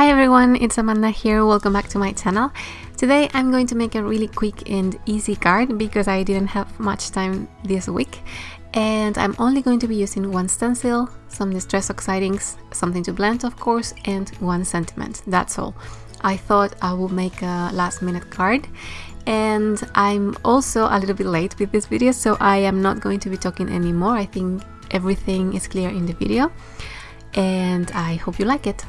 Hi everyone, it's Amanda here, welcome back to my channel. Today I'm going to make a really quick and easy card because I didn't have much time this week and I'm only going to be using one stencil, some distress oxide inks, something to blend of course, and one sentiment, that's all. I thought I would make a last minute card and I'm also a little bit late with this video so I am not going to be talking anymore. I think everything is clear in the video and I hope you like it.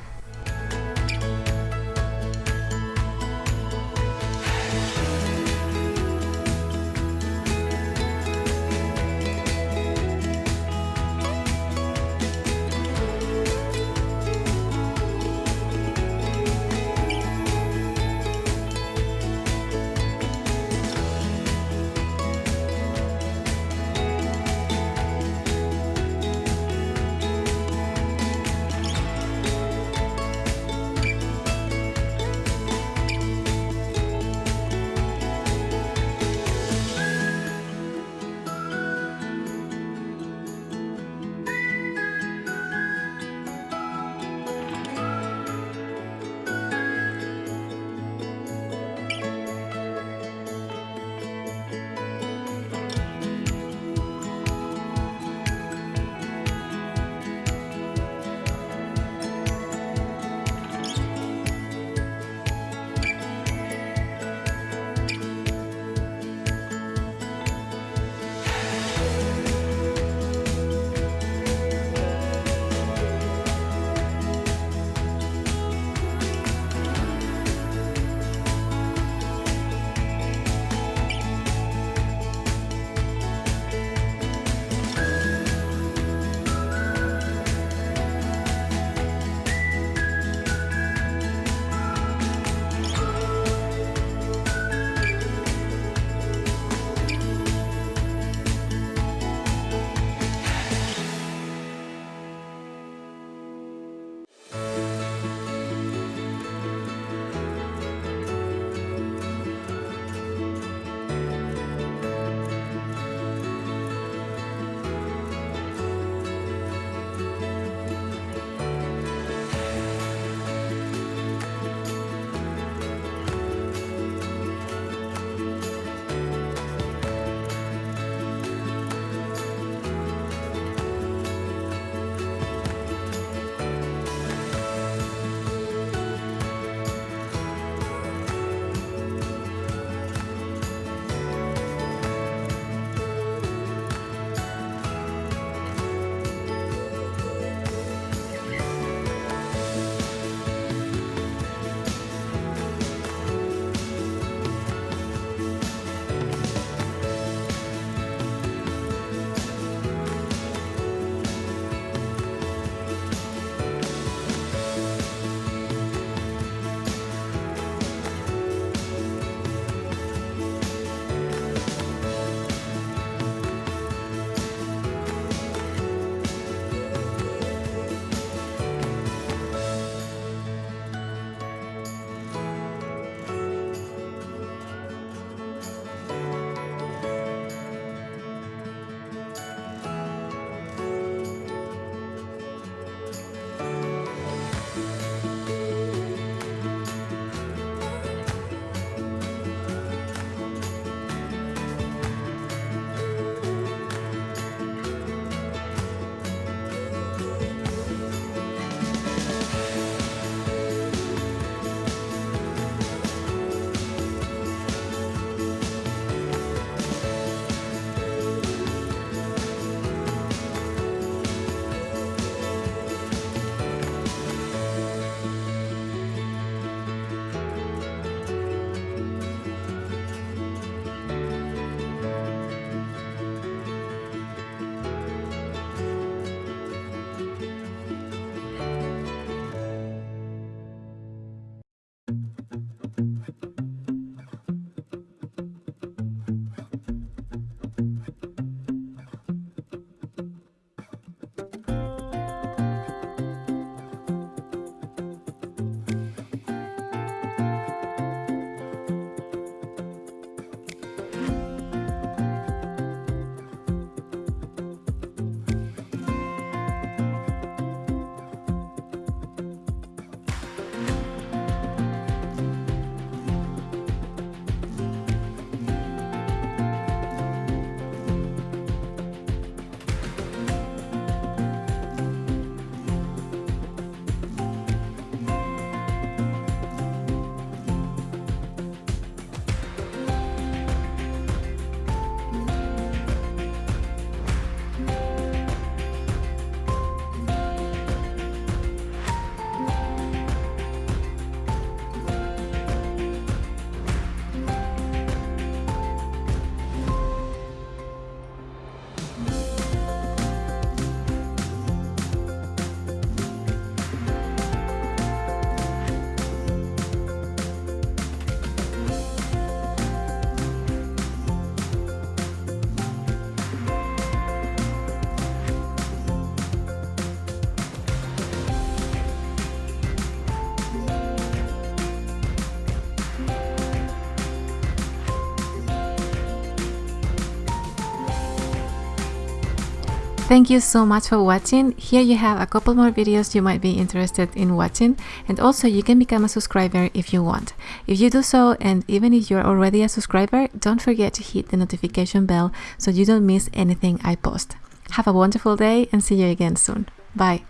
Thank you so much for watching. Here you have a couple more videos you might be interested in watching and also you can become a subscriber if you want. If you do so and even if you're already a subscriber, don't forget to hit the notification bell so you don't miss anything I post. Have a wonderful day and see you again soon. Bye.